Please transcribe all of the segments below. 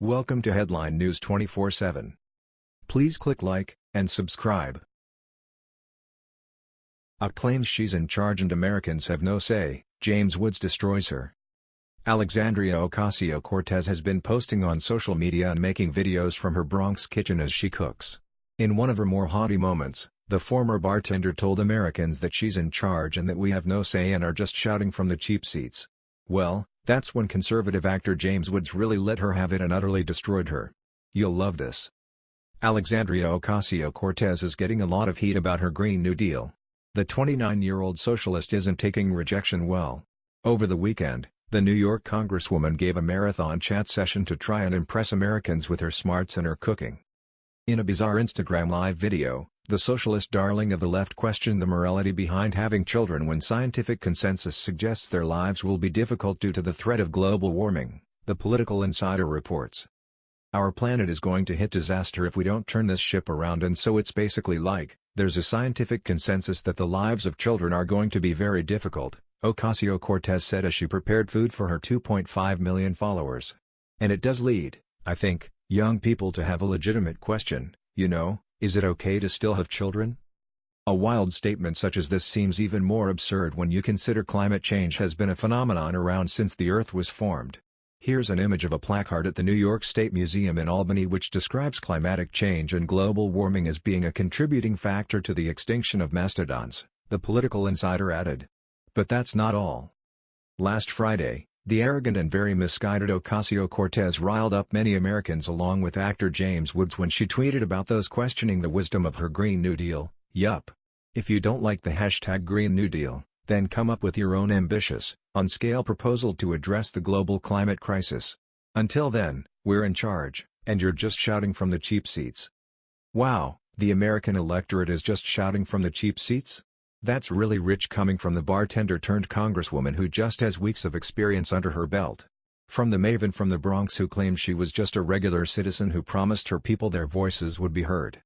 Welcome to Headline News 24/7. Please click like and subscribe. A claims she's in charge and Americans have no say, James Woods destroys her. Alexandria Ocasio-Cortez has been posting on social media and making videos from her Bronx kitchen as she cooks. In one of her more haughty moments, the former bartender told Americans that she's in charge and that we have no say and are just shouting from the cheap seats. Well, that's when conservative actor James Woods really let her have it and utterly destroyed her. You'll love this. Alexandria Ocasio-Cortez is getting a lot of heat about her Green New Deal. The 29-year-old socialist isn't taking rejection well. Over the weekend, the New York congresswoman gave a marathon chat session to try and impress Americans with her smarts and her cooking. In a bizarre Instagram live video, the socialist darling of the left questioned the morality behind having children when scientific consensus suggests their lives will be difficult due to the threat of global warming, the Political Insider reports. Our planet is going to hit disaster if we don't turn this ship around and so it's basically like, there's a scientific consensus that the lives of children are going to be very difficult, Ocasio-Cortez said as she prepared food for her 2.5 million followers. And it does lead, I think, young people to have a legitimate question, you know, is it okay to still have children? A wild statement such as this seems even more absurd when you consider climate change has been a phenomenon around since the Earth was formed. Here's an image of a placard at the New York State Museum in Albany which describes climatic change and global warming as being a contributing factor to the extinction of mastodons, the political insider added. But that's not all. Last Friday, the arrogant and very misguided Ocasio-Cortez riled up many Americans along with actor James Woods when she tweeted about those questioning the wisdom of her Green New Deal, yup. If you don't like the hashtag Green New Deal, then come up with your own ambitious, on-scale proposal to address the global climate crisis. Until then, we're in charge, and you're just shouting from the cheap seats. Wow, the American electorate is just shouting from the cheap seats? That's really rich coming from the bartender turned congresswoman who just has weeks of experience under her belt. From the maven from the Bronx who claimed she was just a regular citizen who promised her people their voices would be heard.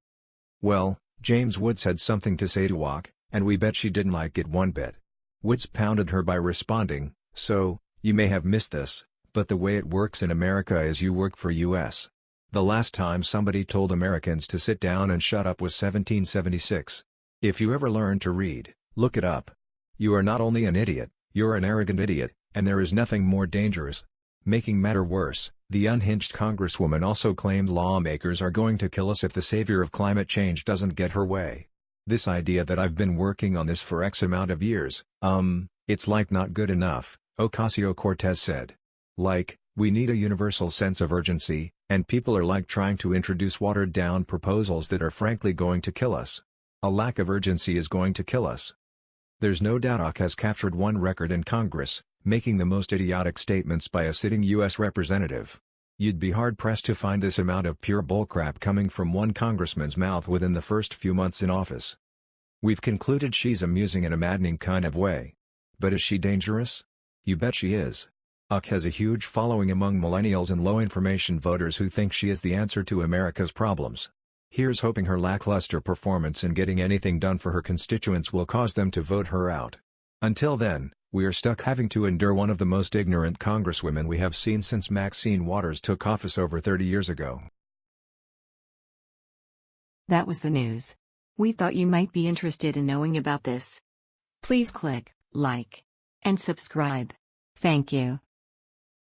Well, James Woods had something to say to Walk, and we bet she didn't like it one bit. Woods pounded her by responding, so, you may have missed this, but the way it works in America is you work for U.S. The last time somebody told Americans to sit down and shut up was 1776. If you ever learn to read, look it up. You are not only an idiot, you're an arrogant idiot, and there is nothing more dangerous. Making matter worse, the unhinged congresswoman also claimed lawmakers are going to kill us if the savior of climate change doesn't get her way. This idea that I've been working on this for X amount of years, um, it's like not good enough, Ocasio-Cortez said. Like, we need a universal sense of urgency, and people are like trying to introduce watered-down proposals that are frankly going to kill us. A lack of urgency is going to kill us. There's no doubt AOC has captured one record in Congress, making the most idiotic statements by a sitting U.S. representative. You'd be hard-pressed to find this amount of pure bullcrap coming from one congressman's mouth within the first few months in office. We've concluded she's amusing in a maddening kind of way. But is she dangerous? You bet she is. AOC has a huge following among millennials and low-information voters who think she is the answer to America's problems. Here's hoping her lackluster performance in getting anything done for her constituents will cause them to vote her out. Until then, we are stuck having to endure one of the most ignorant congresswomen we have seen since Maxine Waters took office over 30 years ago. That was the news. We thought you might be interested in knowing about this. Please click like and subscribe. Thank you.